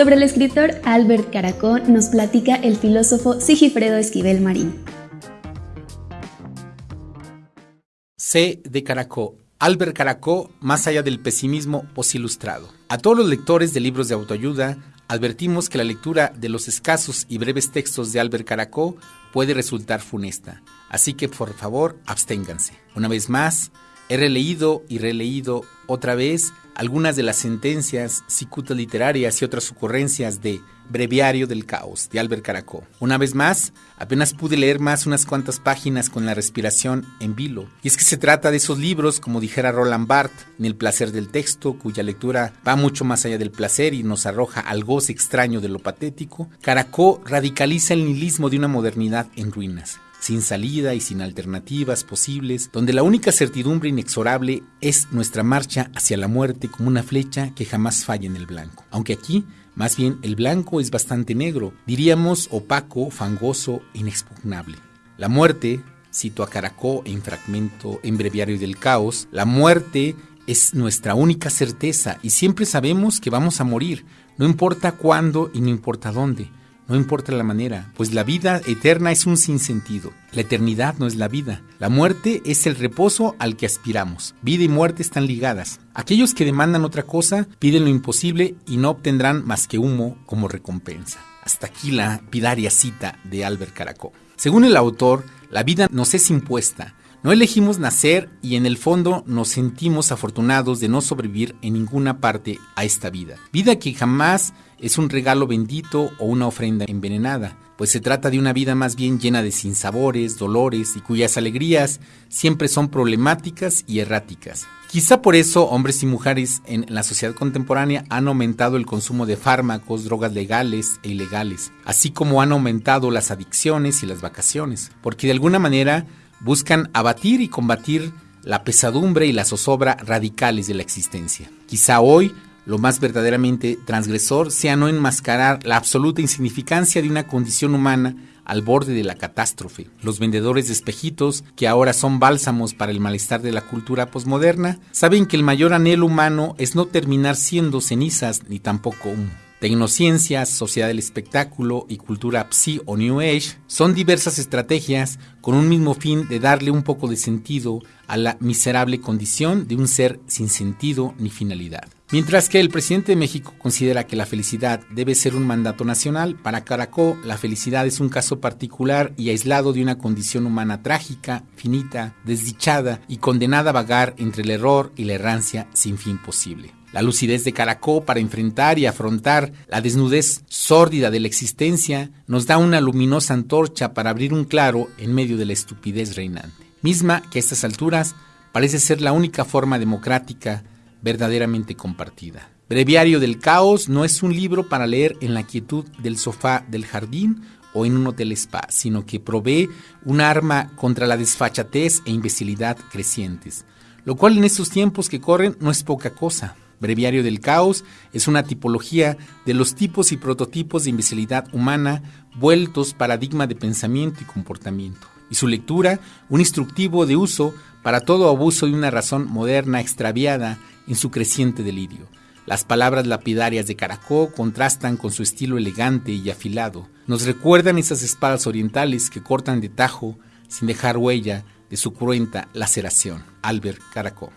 Sobre el escritor Albert Caracó nos platica el filósofo Sigifredo Esquivel Marín. C. de Caracó. Albert Caracó, más allá del pesimismo ilustrado. A todos los lectores de libros de autoayuda, advertimos que la lectura de los escasos y breves textos de Albert Caracó puede resultar funesta. Así que por favor, absténganse. Una vez más, he releído y releído otra vez algunas de las sentencias, cicutas literarias y otras ocurrencias de Breviario del Caos de Albert Caracó. Una vez más, apenas pude leer más unas cuantas páginas con la respiración en vilo. Y es que se trata de esos libros, como dijera Roland Barthes, en El placer del texto, cuya lectura va mucho más allá del placer y nos arroja al goce extraño de lo patético. Caracó radicaliza el nihilismo de una modernidad en ruinas sin salida y sin alternativas posibles, donde la única certidumbre inexorable es nuestra marcha hacia la muerte como una flecha que jamás falla en el blanco. Aunque aquí, más bien, el blanco es bastante negro, diríamos opaco, fangoso, inexpugnable. La muerte, cito a Caracó en fragmento en Breviario del Caos, la muerte es nuestra única certeza y siempre sabemos que vamos a morir, no importa cuándo y no importa dónde. No importa la manera, pues la vida eterna es un sinsentido. La eternidad no es la vida. La muerte es el reposo al que aspiramos. Vida y muerte están ligadas. Aquellos que demandan otra cosa piden lo imposible y no obtendrán más que humo como recompensa. Hasta aquí la pidaria cita de Albert Caracó. Según el autor, la vida nos es impuesta, no elegimos nacer y en el fondo nos sentimos afortunados de no sobrevivir en ninguna parte a esta vida. Vida que jamás es un regalo bendito o una ofrenda envenenada, pues se trata de una vida más bien llena de sinsabores, dolores y cuyas alegrías siempre son problemáticas y erráticas. Quizá por eso hombres y mujeres en la sociedad contemporánea han aumentado el consumo de fármacos, drogas legales e ilegales, así como han aumentado las adicciones y las vacaciones, porque de alguna manera buscan abatir y combatir la pesadumbre y la zozobra radicales de la existencia. Quizá hoy lo más verdaderamente transgresor sea no enmascarar la absoluta insignificancia de una condición humana al borde de la catástrofe. Los vendedores de espejitos, que ahora son bálsamos para el malestar de la cultura posmoderna, saben que el mayor anhelo humano es no terminar siendo cenizas ni tampoco humo. Tecnociencias, sociedad del espectáculo y cultura psi o New Age son diversas estrategias con un mismo fin de darle un poco de sentido a la miserable condición de un ser sin sentido ni finalidad. Mientras que el presidente de México considera que la felicidad debe ser un mandato nacional, para Caracó la felicidad es un caso particular y aislado de una condición humana trágica, finita, desdichada y condenada a vagar entre el error y la errancia sin fin posible. La lucidez de Caracó para enfrentar y afrontar la desnudez sórdida de la existencia nos da una luminosa antorcha para abrir un claro en medio de la estupidez reinante, misma que a estas alturas parece ser la única forma democrática verdaderamente compartida. Breviario del Caos no es un libro para leer en la quietud del sofá del jardín o en un hotel spa, sino que provee un arma contra la desfachatez e imbecilidad crecientes, lo cual en estos tiempos que corren no es poca cosa. Breviario del Caos es una tipología de los tipos y prototipos de imbecilidad humana vueltos paradigma de pensamiento y comportamiento. Y su lectura, un instructivo de uso para todo abuso de una razón moderna extraviada en su creciente delirio. Las palabras lapidarias de Caracó contrastan con su estilo elegante y afilado. Nos recuerdan esas espadas orientales que cortan de tajo sin dejar huella de su cruenta laceración. Albert Caracó.